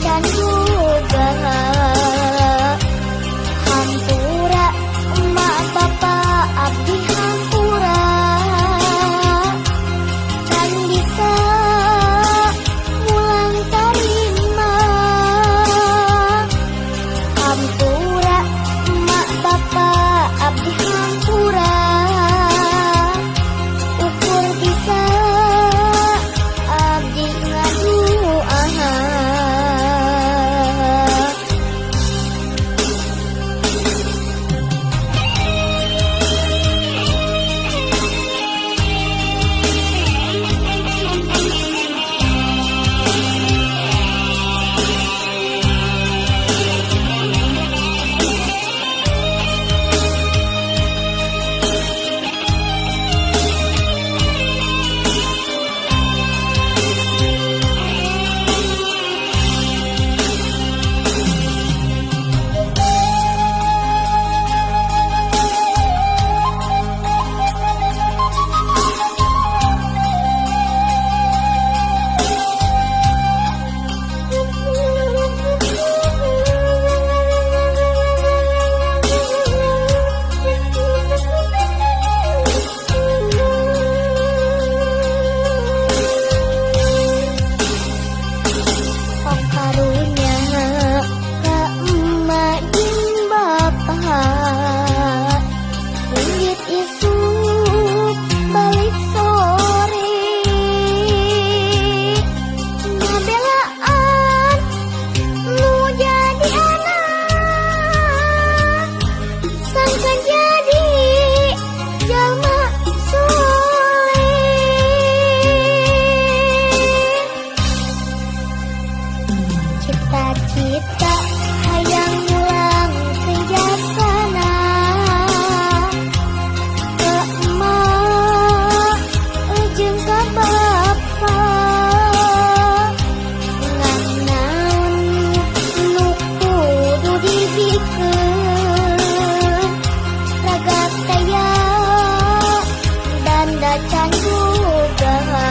Done. indah candu bahaya